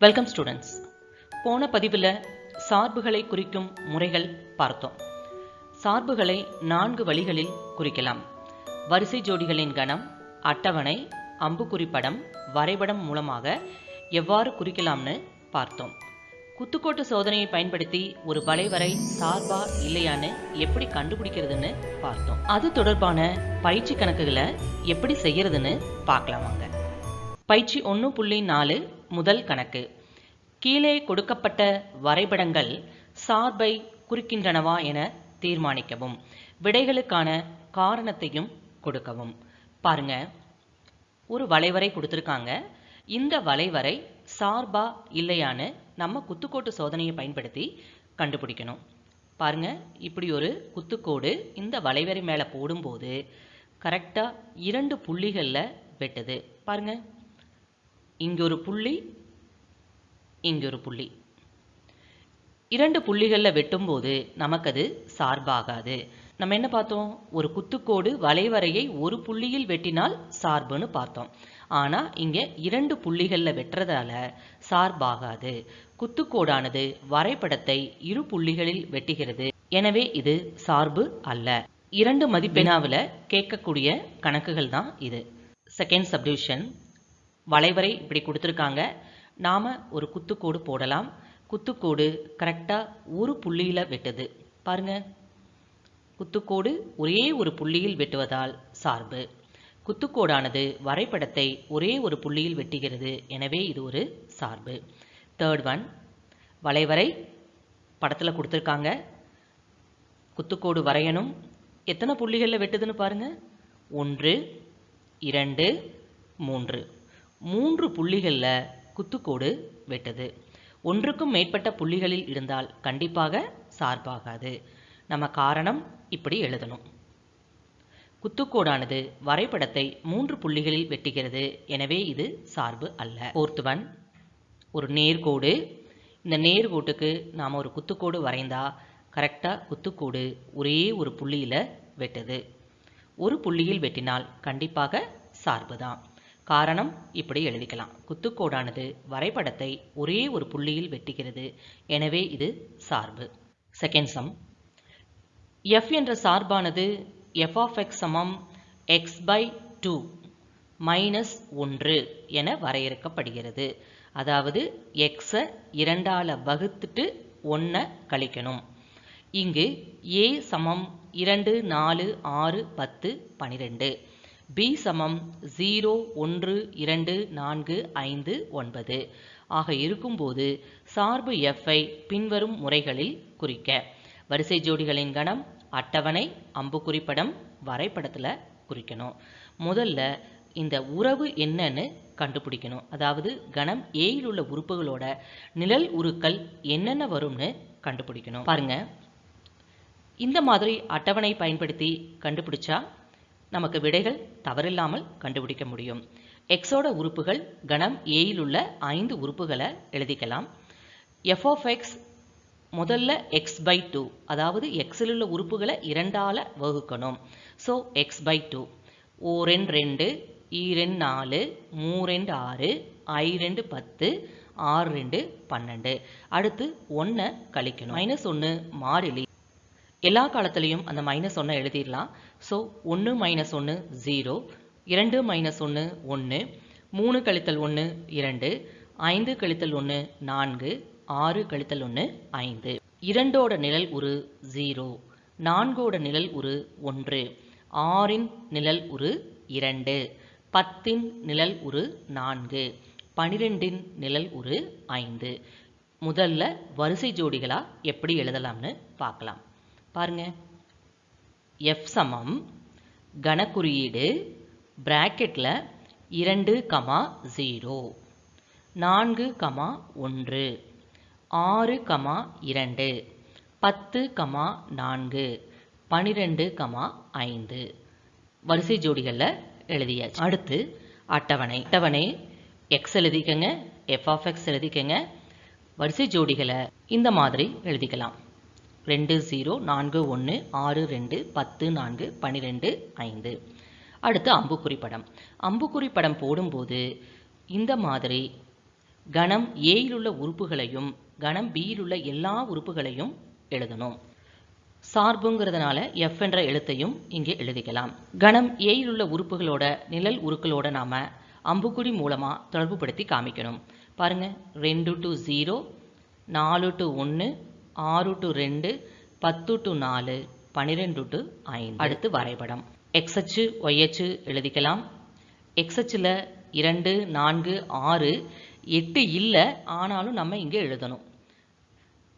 Welcome students போன பதிவில் சார்புகளை குறிக்கும் முறைகள் பார்த்தோம். சார்புகளை நான்கு வழிகளில் குறிக்கலாம். வரிசை ஜோடிகளின் கணம் அட்டவணை அம்புக்குறி படம் வரைபடம் மூலமாக எவ்வாறு குறிக்கலாம்னு பார்த்தோம். குத்துக்கோட்டு சோதனையை பயன்படுத்தி ஒரு வளைவரை சார்பா இல்லையான்னு எப்படி கண்டுபிடிக்கிறதுன்னு பார்த்தோம். அது தொடர்பான பயிற்சி கணக்குகளை எப்படி செய்யறதுன்னு பார்க்கலாம் வாங்க. பயிற்சி ஒன்று புள்ளி நாலு முதல் கணக்கு. கீழே கொடுக்கப்பட்ட வரைபடங்கள் சார்பை குறிக்கின்றனவா என தீர்மானிக்கவும். விடைகளுக்கான காரணத்தையும் கொடுக்கவும். பாருங்க. ஒரு வளைவரை கொடுத்துருக்காங்க. இந்த வளைவரை சார்பா இல்லையான்னு நம்ம குத்துக்கோட்டு சோதனையை பயன்படுத்தி கண்டுபிடிக்கணும். பாருங்க. இப்படி ஒரு குத்துக்கோடு இந்த வளைவரை மேலே போடும்போது கரெக்டாக இரண்டு புள்ளிகளில் வெட்டுது. பாருங்கள் இங்க ஒரு புள்ளி இங்க ஒரு புள்ளி. இரண்டு புள்ளிகளில் வெட்டும்போது நமக்கு அது சார்பாகாது. நம்ம என்ன பார்த்தோம்? ஒரு குத்துக்கோடு வளைவரையை ஒரு புள்ளியில் வெட்டினால் சார்புன்னு பார்த்தோம். ஆனா இங்க இரண்டு புள்ளிகளில் வெட்டுறதால சார்பாகாது. குத்துக்கோடானது வரைபடத்தை இரு புள்ளிகளில் வெட்டுகிறது. எனவே இது சார்பு அல்ல. இரண்டு மதிப்பெனாவில் கேட்கக்கூடிய கணக்குகள் தான் இது. செகண்ட் சப்டிவிஷன் வளைவரை இப்படி கொடுத்துருக்காங்க. நாம் ஒரு குத்துக்கோடு போடலாம். குத்துக்கோடு கரெக்டாக ஒரு புள்ளியில் வெட்டுது. பாருங்க. குத்துக்கோடு ஒரே ஒரு புள்ளியில் வெட்டுவதால் சார்பு. குத்துக்கோடானது வரைபடத்தை ஒரே ஒரு புள்ளியில் வெட்டுகிறது. எனவே இது ஒரு சார்பு. தேர்ட் ஒன் வளைவரை படத்தில் கொடுத்துருக்காங்க. குத்துக்கோடு வரையணும். எத்தனை புள்ளிகளில் வெட்டுதுன்னு பாருங்கள் ஒன்று இரண்டு மூன்று. மூன்று புள்ளிகளில் குத்துக்கோடு வெட்டுது. ஒன்றுக்கும் மேற்பட்ட புள்ளிகளில் இருந்தால் கண்டிப்பாக சார்பாகாது. நம்ம காரணம் இப்படி எழுதணும். குத்துக்கோடானது வரைபடத்தை மூன்று புள்ளிகளில் வெட்டுகிறது. எனவே இது சார்பு அல்ல. ஃபோர்த் ஒன் ஒரு நேர்கோடு. இந்த நேர்கோட்டுக்கு நாம் ஒரு குத்துக்கோடு வரைந்தா கரெக்டாக குத்துக்கோடு ஒரே ஒரு புள்ளியில் வெட்டுது. ஒரு புள்ளியில் வெட்டினால் கண்டிப்பாக சார்பு தான் காரணம் இப்படி எழுதிக்கலாம். குத்துக்கோடானது வரைபடத்தை ஒரே ஒரு புள்ளியில் வெட்டுகிறது. எனவே இது சார்பு. செகண்ட் சம் எஃப் என்ற சார்பானது எஃப் ஆஃப் எக்ஸ் சமம் எக்ஸ் பை டூ மைனஸ் ஒன்று என வரையறுக்கப்படுகிறது. அதாவது எக்ஸை இரண்டால் வகுத்துட்டு ஒன்றை கழிக்கணும். இங்கு ஏ சமம் இரண்டு நாலு ஆறு பத்து பனிரெண்டு. பி சமம் ஜீரோ ஒன்று இரண்டு நான்கு ஐந்து ஒன்பது. ஆக இருக்கும்போது சார்பு எஃப்ஐ பின்வரும் முறைகளில் குறிக்க. வரிசை ஜோடிகளின் கணம் அட்டவணை அம்புக்குறிப்படம் வரைபடத்தில் குறிக்கணும். முதல்ல இந்த உறவு என்னன்னு கண்டுபிடிக்கணும். அதாவது கணம் ஏயில் உள்ள உறுப்புகளோட நிழல் உருக்கள் என்னென்ன வரும்னு கண்டுபிடிக்கணும். பாருங்க. இந்த மாதிரி அட்டவணை பயன்படுத்தி கண்டுபிடிச்சா நமக்கு விடைகள் தவறில்லாமல் கண்டுபிடிக்க முடியும். எக்ஸோட உறுப்புகள் கணம் ஏயில் உள்ள ஐந்து உறுப்புகளை எழுதிக்கலாம். எஃப் ஆஃப் எக்ஸ் முதல்ல எக்ஸ் பை டூ அதாவது எக்ஸில் உள்ள உறுப்புகளை இரண்டால் வகுக்கணும். ஸோ எக்ஸ் பை டூ ஓ ரெண்டு e ரெண்டு ஈ ரெண்டு நாலு மூ ரெண்டு ஆறு ஐ ரெண்டு பத்து ஆறு ரெண்டு பன்னெண்டு. அடுத்து ஒன்றை கழிக்கணும். மைனஸ் ஒன்று மாறிலி. எல்லா காலத்துலேயும் அந்த மைனஸ் ஒன்றை எழுதிடலாம். ஸோ ஒன்று மைனஸ் ஒன்று ஜீரோ இரண்டு மைனஸ் ஒன்று ஒன்று மூணு கழித்தல் ஒன்று இரண்டு. ஐந்து கழித்தல் ஒன்று நான்கு. ஆறு கழித்தல் ஒன்று ஐந்து. இரண்டோட நிழல் ஒரு ஜீரோ நான்கோட நிழல் ஒரு ஒன்று. ஆறின் நிழல் ஒரு இரண்டு. பத்தின் நிழல் ஒரு நான்கு. பனிரெண்டின் நிழல் ஒரு ஐந்து. முதல்ல வரிசை ஜோடிகளாக எப்படி எழுதலாம்னு பார்க்கலாம். பாருங்கள் எஃப் சமம் கணக்குறியீடு பிராக்கெட்டில் இரண்டு கமா ஜீரோ நான்கு கமா ஒன்று ஆறு கமா இரண்டு பத்து கமா நான்கு பனிரெண்டு கமா ஐந்து. வரிசை ஜோடிகளில் எழுதியாச்சு. அடுத்து அட்டவணை. அட்டவணை எக்ஸ் எழுதிக்கங்க எஃப் ஆஃப் எக்ஸ் எழுதிக்கங்க. வரிசை ஜோடிகளை இந்த மாதிரி எழுதிக்கலாம். ரெண்டு ஜீரோ நான்கு ஒன்று ஆறு ரெண்டு பத்து நான்கு பன்னிரெண்டு ஐந்து. அடுத்து அம்புக்குறி படம் அம்புக்குறி படம் போடும்போது இந்த மாதிரி கணம் ஏயில் உள்ள உறுப்புகளையும் கணம் பியில் உள்ள எல்லா உறுப்புகளையும் எழுதணும். சார்புங்கிறதுனால எஃப் என்ற எழுத்தையும் இங்கே எழுதிக்கலாம். கணம் ஏயில் உள்ள உறுப்புகளோட நிழல் உருக்களோட நாம் அம்புக்குறி மூலமாக தொடர்புபடுத்தி காமிக்கணும். பாருங்க. ரெண்டு டு ஜீரோ நாலு டு ஒன்று ஆறு டு ரெண்டு பத்து டு நாலு பன்னிரெண்டு டு ஐந்து. அடுத்து வரைபடம். எக்ஸ் அச்சு ஒய் அச்சு எழுதிக்கலாம். எக்ஸ் அச்சில் இரண்டு நான்கு ஆறு எட்டு இல்லை ஆனாலும் நம்ம இங்கே எழுதணும்.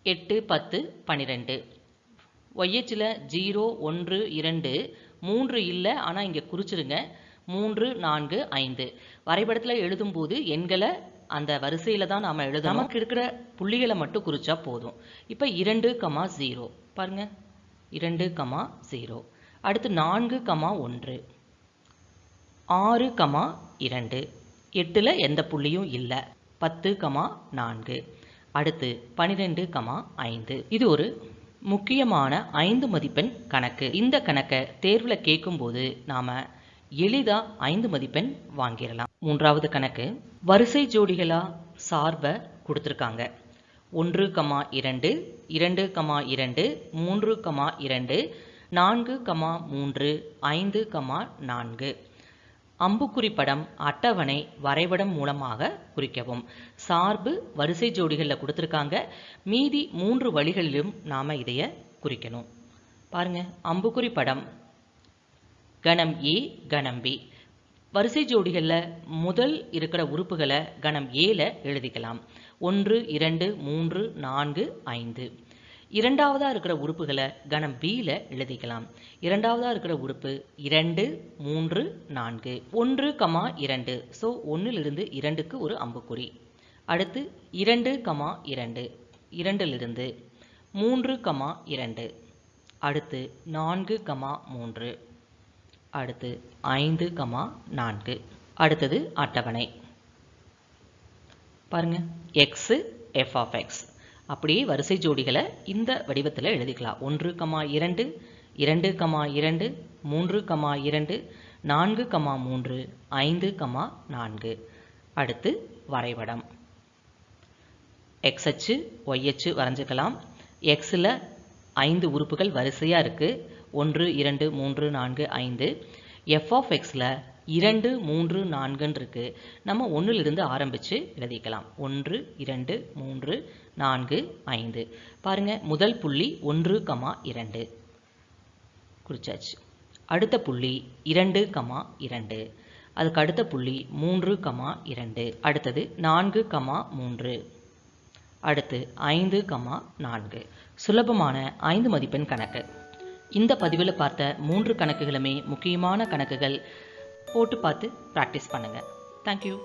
எட்டு பத்து பன்னிரெண்டு ஒய்ஹெச்சில் ஜீரோ ஒன்று இரண்டு மூன்று இல்லை ஆனால் இங்கே குறிச்சிருங்க. மூன்று நான்கு ஐந்து. வரைபடத்தில் எழுதும்போது எண்களை அந்த வரிசையில் தான் நாம் எழுத நமக்கு இருக்கிற புள்ளிகளை மட்டும் குறித்தா போதும். இப்போ இரண்டு கமா ஜீரோ பாருங்கள் இரண்டு கமா ஜீரோ அடுத்து நான்கு கமா ஒன்று. ஆறு கமா இரண்டு. எட்டில் எந்த புள்ளியும் இல்லை. பத்து கமா நான்கு. அடுத்து பனிரெண்டு கமா ஐந்து. இது ஒரு முக்கியமான ஐந்து மதிப்பெண் கணக்கு. இந்த கணக்கை தேர்வில் கேட்கும்போது நாம் எளிதாக ஐந்து மதிப்பெண் வாங்கிடலாம். மூன்றாவது கணக்கு. வரிசை ஜோடிகளா சார்பை கொடுத்துருக்காங்க. ஒன்று கமா இரண்டு இரண்டு கமா இரண்டு மூன்று கமா இரண்டு நான்கு கமா மூன்று ஐந்து கமா நான்கு. அம்புக்குறி படம் அட்டவணை வரைபடம் மூலமாக குறிக்கவும். சார்பு வரிசை ஜோடிகளில் கொடுத்துருக்காங்க. மீதி மூன்று வழிகளிலும் நாம் இதைய குறிக்கணும். பாருங்க அம்புக்குறி படம் கணம் ஏ கணம் பி. வரிசை ஜோடிகளில் முதல் இருக்கிற உறுப்புகளை கணம் ஏல எழுதிக்கலாம். ஒன்று இரண்டு மூன்று நான்கு ஐந்து. இரண்டாவதாக இருக்கிற உறுப்புகளை கணம் பியில் எழுதிக்கலாம். இரண்டாவதாக இருக்கிற உறுப்பு இரண்டு மூன்று நான்கு. ஒன்று கமா இரண்டு. ஸோ ஒன்றிலிருந்து இரண்டுக்கு ஒரு அம்புக்குறி. அடுத்து இரண்டு கமா இரண்டு. இரண்டிலிருந்து மூன்று கமா இரண்டு. அடுத்து நான்கு கமா மூன்று. அடுத்து ஐந்து கமா நான்கு. அடுத்தது அட்டவணை. பாருங்க எக்ஸு எஃப் ஆஃப் எக்ஸ் அப்படியே வரிசை ஜோடிகளை இந்த வடிவத்தில் எழுதிக்கலாம். ஒன்று கமா இரண்டு இரண்டு கமா இரண்டு மூன்று கமா இரண்டு நான்கு கமா மூன்று ஐந்து கமா நான்கு. அடுத்து வரைபடம். எக்ஸ் அச்சு ஒய் அச்சு வரைஞ்சிக்கலாம் எக்ஸில் ஐந்து உறுப்புகள் வரிசையாக இருக்குது ஒன்று இரண்டு மூன்று நான்கு ஐந்து. எஃப் ஆஃப் எக்ஸில் இரண்டு மூன்று நான்குன்னு இருக்கு நம்ம ஒன்றிலிருந்து ஆரம்பித்து எழுதிக்கலாம். ஒன்று இரண்டு மூன்று நான்கு ஐந்து. பாருங்க முதல் புள்ளி ஒன்று கமா இரண்டு. குறிச்சாச்சு. அடுத்த புள்ளி இரண்டு கமா இரண்டு. அதுக்கு அடுத்த புள்ளி மூன்று கமா இரண்டு. அடுத்தது நான்கு கமா மூன்று. அடுத்து ஐந்து கமா நான்கு. சுலபமான ஐந்து மதிப்பெண் கணக்கு. இந்த பதிவில் பார்த்த மூன்று கணக்குகளுமே முக்கியமான கணக்குகள் போட்டு பார்த்து ப்ராக்டிஸ் பண்ணுங்கள் தேங்க்யூ